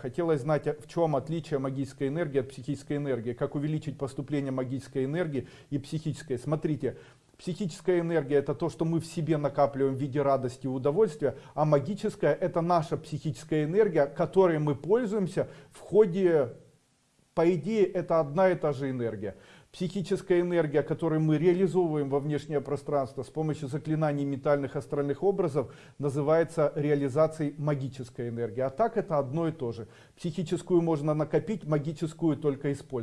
Хотелось знать, в чем отличие магической энергии от психической энергии, как увеличить поступление магической энергии и психической. Смотрите, психическая энергия это то, что мы в себе накапливаем в виде радости и удовольствия, а магическая это наша психическая энергия, которой мы пользуемся в ходе, по идее, это одна и та же энергия психическая энергия, которую мы реализовываем во внешнее пространство с помощью заклинаний ментальных астральных образов, называется реализацией магической энергии. А так это одно и то же. Психическую можно накопить, магическую только использовать.